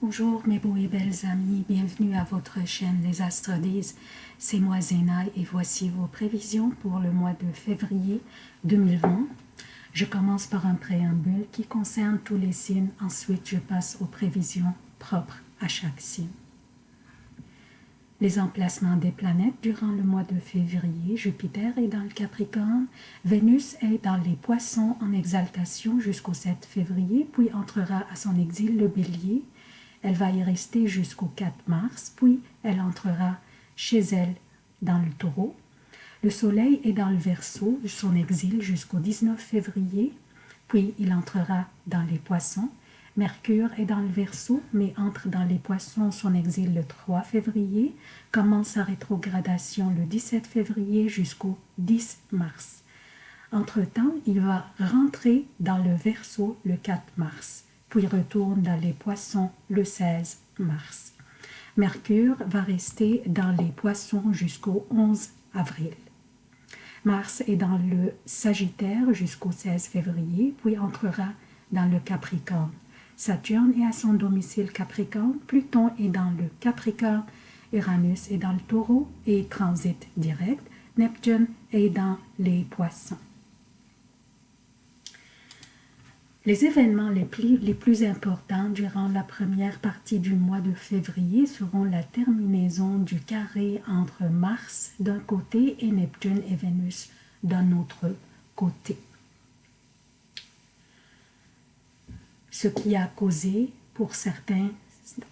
Bonjour mes beaux et belles amis, bienvenue à votre chaîne Les Astres disent. C'est moi Zéna et voici vos prévisions pour le mois de février 2020. Je commence par un préambule qui concerne tous les signes, ensuite je passe aux prévisions propres à chaque signe. Les emplacements des planètes durant le mois de février, Jupiter est dans le Capricorne, Vénus est dans les Poissons en exaltation jusqu'au 7 février, puis entrera à son exil le Bélier, elle va y rester jusqu'au 4 mars, puis elle entrera chez elle dans le taureau. Le soleil est dans le verso, son exil jusqu'au 19 février, puis il entrera dans les poissons. Mercure est dans le verso, mais entre dans les poissons, son exil le 3 février, commence sa rétrogradation le 17 février jusqu'au 10 mars. Entre-temps, il va rentrer dans le verso le 4 mars puis retourne dans les poissons le 16 mars. Mercure va rester dans les poissons jusqu'au 11 avril. Mars est dans le Sagittaire jusqu'au 16 février, puis entrera dans le Capricorne. Saturne est à son domicile Capricorne, Pluton est dans le Capricorne, Uranus est dans le Taureau et transite direct, Neptune est dans les Poissons. Les événements les plus, les plus, importants durant la première partie du mois de février seront la terminaison du carré entre Mars d'un côté et Neptune et Vénus d'un autre côté. Ce qui a causé pour certains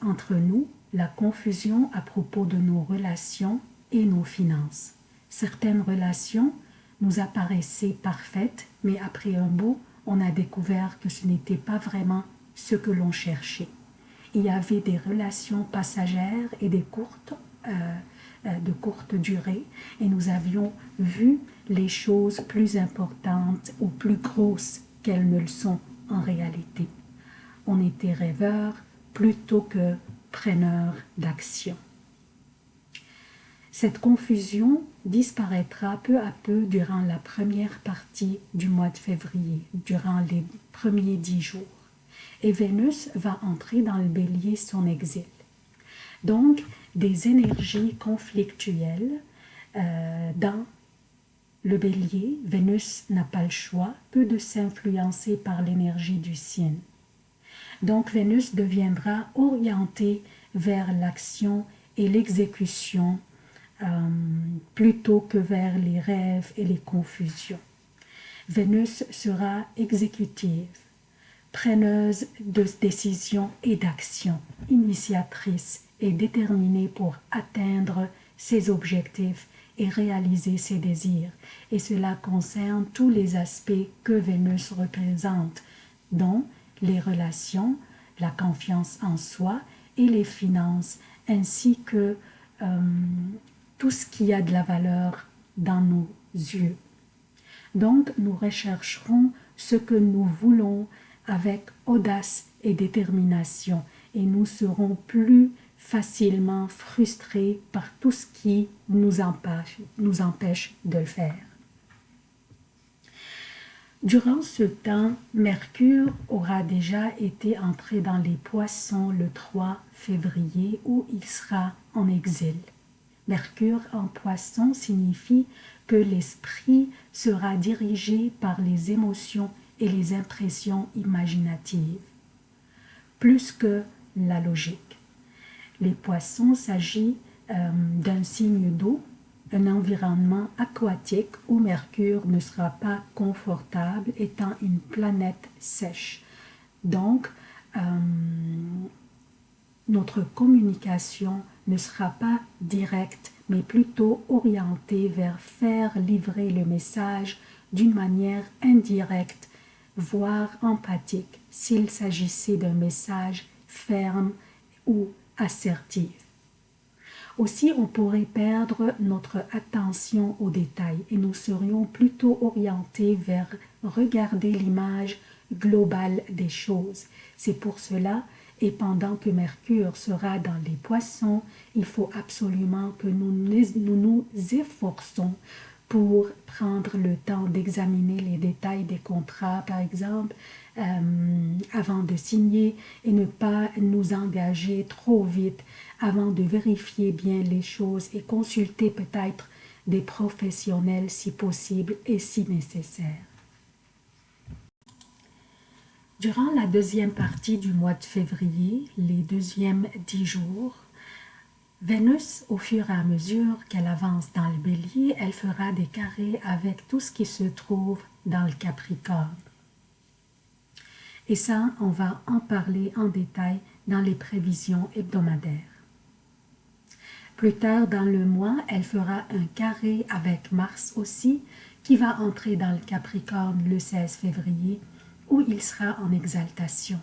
entre nous la confusion à propos de nos relations et nos finances. Certaines relations nous apparaissaient parfaites, mais après un beau on a découvert que ce n'était pas vraiment ce que l'on cherchait. Il y avait des relations passagères et des courtes, euh, euh, de courte durée, et nous avions vu les choses plus importantes ou plus grosses qu'elles ne le sont en réalité. On était rêveurs plutôt que preneurs d'action. Cette confusion disparaîtra peu à peu durant la première partie du mois de février, durant les premiers dix jours. Et Vénus va entrer dans le bélier son exil. Donc, des énergies conflictuelles euh, dans le bélier, Vénus n'a pas le choix, peu de s'influencer par l'énergie du signe. Donc Vénus deviendra orientée vers l'action et l'exécution euh, plutôt que vers les rêves et les confusions. Vénus sera exécutive, preneuse de décisions et d'actions, initiatrice et déterminée pour atteindre ses objectifs et réaliser ses désirs. Et cela concerne tous les aspects que Vénus représente, dont les relations, la confiance en soi et les finances, ainsi que euh, tout ce qui a de la valeur dans nos yeux. Donc, nous rechercherons ce que nous voulons avec audace et détermination et nous serons plus facilement frustrés par tout ce qui nous empêche, de le faire. Durant ce temps, Mercure aura déjà été entré dans les poissons le 3 février où il sera en exil. Mercure en poisson signifie que l'esprit sera dirigé par les émotions et les impressions imaginatives, plus que la logique. Les poissons s'agit euh, d'un signe d'eau, un environnement aquatique où Mercure ne sera pas confortable étant une planète sèche. Donc, euh, notre communication ne sera pas directe, mais plutôt orientée vers faire livrer le message d'une manière indirecte, voire empathique, s'il s'agissait d'un message ferme ou assertif. Aussi, on pourrait perdre notre attention aux détails et nous serions plutôt orientés vers regarder l'image globale des choses. C'est pour cela et pendant que Mercure sera dans les poissons, il faut absolument que nous nous, efforçons pour prendre le temps d'examiner les détails des contrats, par exemple, euh, avant de signer et ne pas nous engager trop vite avant de vérifier bien les choses et consulter peut-être des professionnels si possible et si nécessaire. Durant la deuxième partie du mois de février, les deuxièmes dix jours, Vénus, au fur et à mesure qu'elle avance dans le bélier, elle fera des carrés avec tout ce qui se trouve dans le Capricorne. Et ça, on va en parler en détail dans les prévisions hebdomadaires. Plus tard dans le mois, elle fera un carré avec Mars aussi, qui va entrer dans le Capricorne le 16 février, où il sera en exaltation.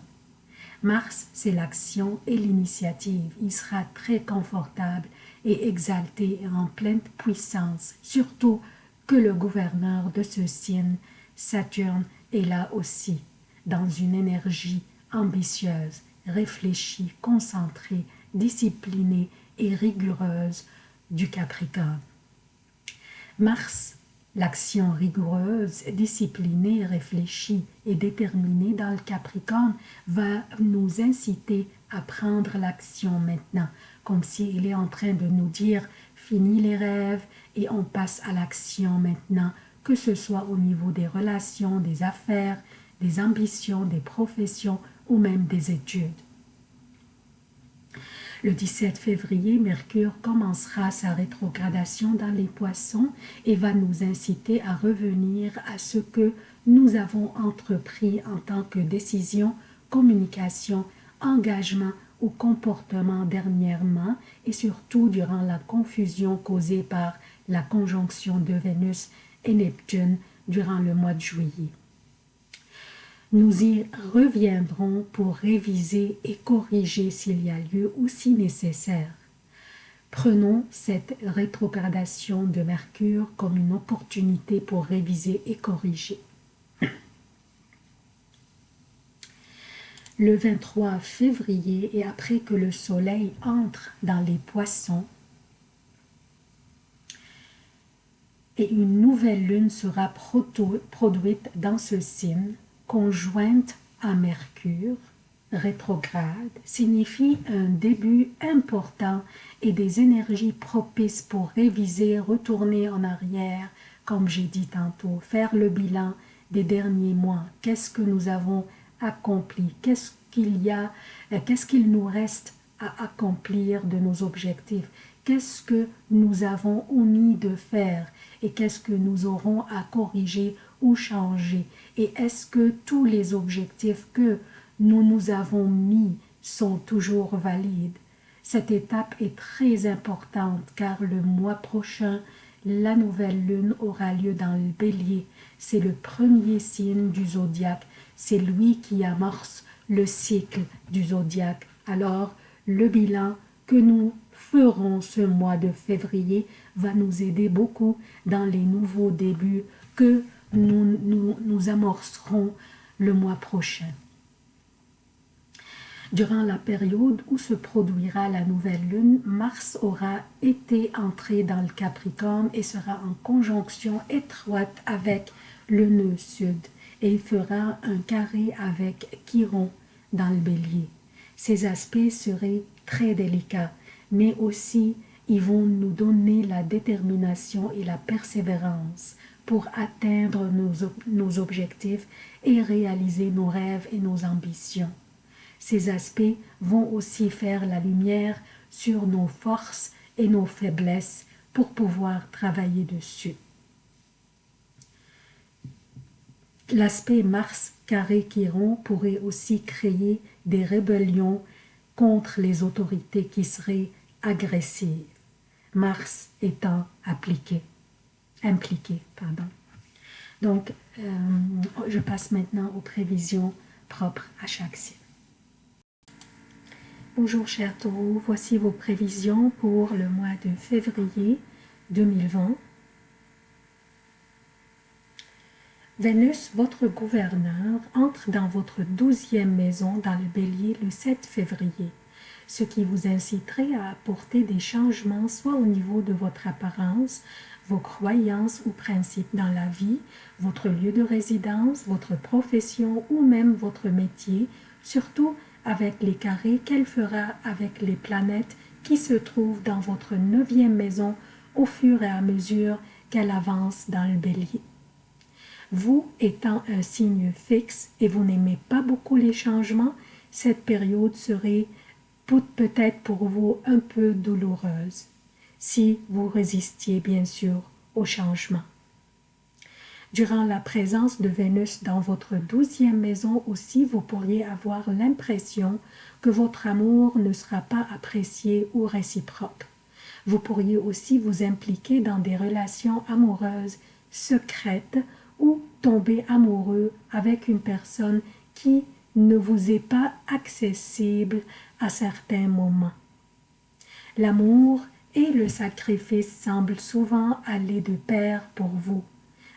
Mars, c'est l'action et l'initiative. Il sera très confortable et exalté en pleine puissance, surtout que le gouverneur de ce signe, Saturne, est là aussi dans une énergie ambitieuse, réfléchie, concentrée, disciplinée et rigoureuse du Capricorne. Mars, l'action rigoureuse, disciplinée, réfléchie et déterminée dans le Capricorne va nous inciter à prendre l'action maintenant, comme s'il est en train de nous dire « fini les rêves et on passe à l'action maintenant », que ce soit au niveau des relations, des affaires, des ambitions, des professions ou même des études. Le 17 février, Mercure commencera sa rétrogradation dans les poissons et va nous inciter à revenir à ce que nous avons entrepris en tant que décision, communication, engagement ou comportement dernièrement et surtout durant la confusion causée par la conjonction de Vénus et Neptune durant le mois de juillet. Nous y reviendrons pour réviser et corriger s'il y a lieu ou si nécessaire. Prenons cette rétrogradation de Mercure comme une opportunité pour réviser et corriger. Le 23 février et après que le soleil entre dans les poissons, et une nouvelle lune sera produite dans ce signe, conjointe à Mercure, rétrograde, signifie un début important et des énergies propices pour réviser, retourner en arrière, comme j'ai dit tantôt, faire le bilan des derniers mois. Qu'est-ce que nous avons accompli? Qu'est-ce qu'il y a euh, Qu'est-ce qu'il nous reste à accomplir de nos objectifs? Qu'est-ce que nous avons omis de faire et qu'est-ce que nous aurons à corriger ou changer et est-ce que tous les objectifs que nous nous avons mis sont toujours valides? Cette étape est très importante car le mois prochain, la nouvelle lune aura lieu dans le bélier. C'est le premier signe du zodiaque, c'est lui qui amorce le cycle du zodiaque. Alors, le bilan que nous ferons ce mois de février va nous aider beaucoup dans les nouveaux débuts que nous, nous, amorcerons le mois prochain. Durant la période où se produira la nouvelle lune, Mars aura été entré dans le Capricorne et sera en conjonction étroite avec le nœud sud et il fera un carré avec Chiron dans le bélier. Ces aspects seraient très délicats, mais aussi ils vont nous donner la détermination et la persévérance pour atteindre nos, objectifs et réaliser nos rêves et nos ambitions. Ces aspects vont aussi faire la lumière sur nos forces et nos faiblesses pour pouvoir travailler dessus. L'aspect Mars carré Chiron pourrait aussi créer des rébellions contre les autorités qui seraient agressives, Mars étant appliqué impliqué. Pardon. Donc, euh, je passe maintenant aux prévisions propres à chaque signe. Bonjour chers taureaux, voici vos prévisions pour le mois de février 2020. Vénus, votre gouverneur, entre dans votre douzième maison dans le bélier le 7 février. ce qui vous inciterait à apporter des changements soit au niveau de votre apparence, vos croyances ou principes dans la vie, votre lieu de résidence, votre profession ou même votre métier, surtout avec les carrés qu'elle fera avec les planètes qui se trouvent dans votre neuvième maison au fur et à mesure qu'elle avance dans le bélier. Vous étant un signe fixe et vous n'aimez pas beaucoup les changements, cette période serait peut-être pour vous un peu douloureuse, si vous résistiez bien sûr au changement. Durant la présence de Vénus dans votre douzième maison aussi, vous pourriez avoir l'impression que votre amour ne sera pas apprécié ou réciproque. Vous pourriez aussi vous impliquer dans des relations amoureuses secrètes ou tomber amoureux avec une personne qui ne vous est pas accessible à certains moments. L'amour et le sacrifice semblent souvent aller de pair pour vous.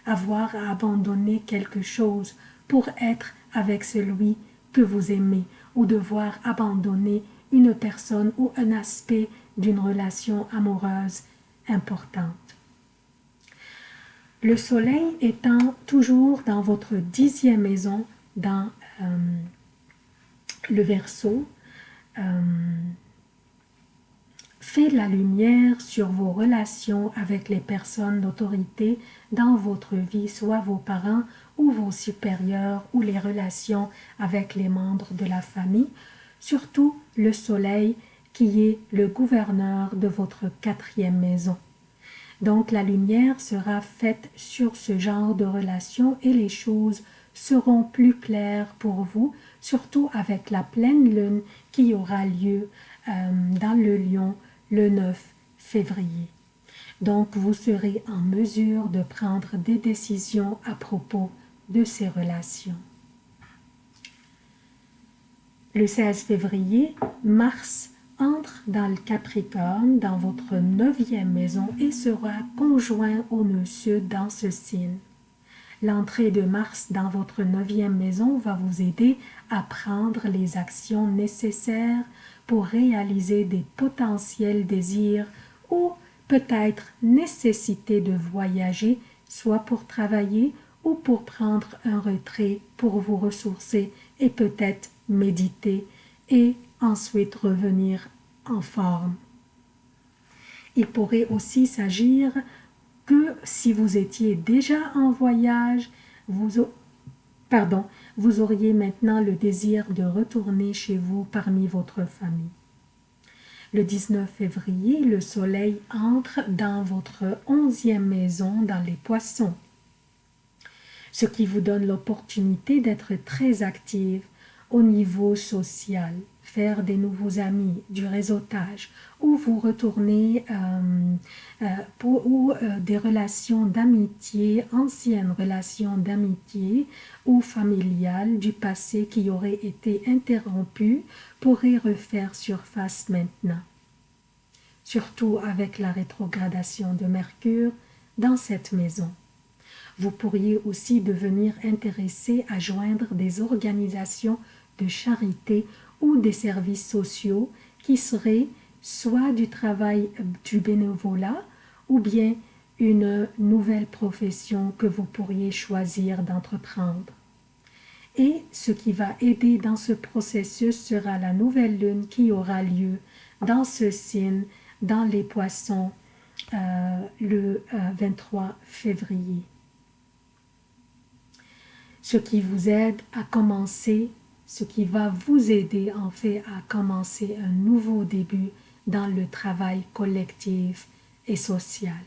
Avoir à abandonner quelque chose pour être avec celui que vous aimez ou devoir abandonner une personne ou un aspect d'une relation amoureuse importante. Le soleil étant toujours dans votre dixième maison, dans euh, le verso, euh, la lumière sur vos relations avec les personnes d'autorité dans votre vie, soit vos parents ou vos supérieurs ou les relations avec les membres de la famille, surtout le soleil qui est le gouverneur de votre quatrième maison. Donc la lumière sera faite sur ce genre de relations et les choses seront plus claires pour vous, surtout avec la pleine lune qui aura lieu euh, dans le lion le 9 février. Donc vous serez en mesure de prendre des décisions à propos de ces relations. Le 16 février, Mars entre dans le Capricorne, dans votre neuvième maison et sera conjoint au sud dans ce signe. L'entrée de Mars dans votre neuvième maison va vous aider à prendre les actions nécessaires pour réaliser des potentiels désirs ou peut-être nécessité de voyager, soit pour travailler ou pour prendre un retrait pour vous ressourcer et peut-être méditer et ensuite revenir en forme. Il pourrait aussi s'agir que si vous étiez déjà en voyage, vous, pardon, vous auriez maintenant le désir de retourner chez vous parmi votre famille. Le 19 février, le soleil entre dans votre onzième maison dans les poissons, ce qui vous donne l'opportunité d'être très active au niveau social, faire des nouveaux amis, du réseautage, ou vous retourner euh, euh, pour, ou euh, des relations d'amitié, anciennes relations d'amitié ou familiales du passé qui auraient été interrompues pourraient refaire surface maintenant. Surtout avec la rétrogradation de Mercure dans cette maison. Vous pourriez aussi devenir intéressé à joindre des organisations de charité ou des services sociaux qui seraient soit du travail du bénévolat ou bien une nouvelle profession que vous pourriez choisir d'entreprendre. Et ce qui va aider dans ce processus sera la nouvelle lune qui aura lieu dans ce signe, dans les poissons, euh, le 23 euh, février. Ce qui vous aide à commencer ce qui va vous aider en fait à commencer un nouveau début dans le travail collectif et social.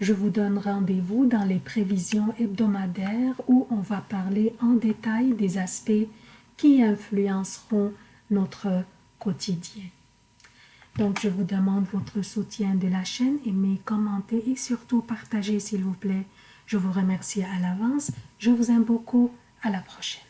Je vous donne rendez-vous dans les prévisions hebdomadaires où on va parler en détail des aspects qui influenceront notre quotidien. Donc, je vous demande votre soutien de la chaîne, aimez, commentez et surtout partagez s'il vous plaît. Je vous remercie à l'avance. Je vous aime beaucoup. À la prochaine.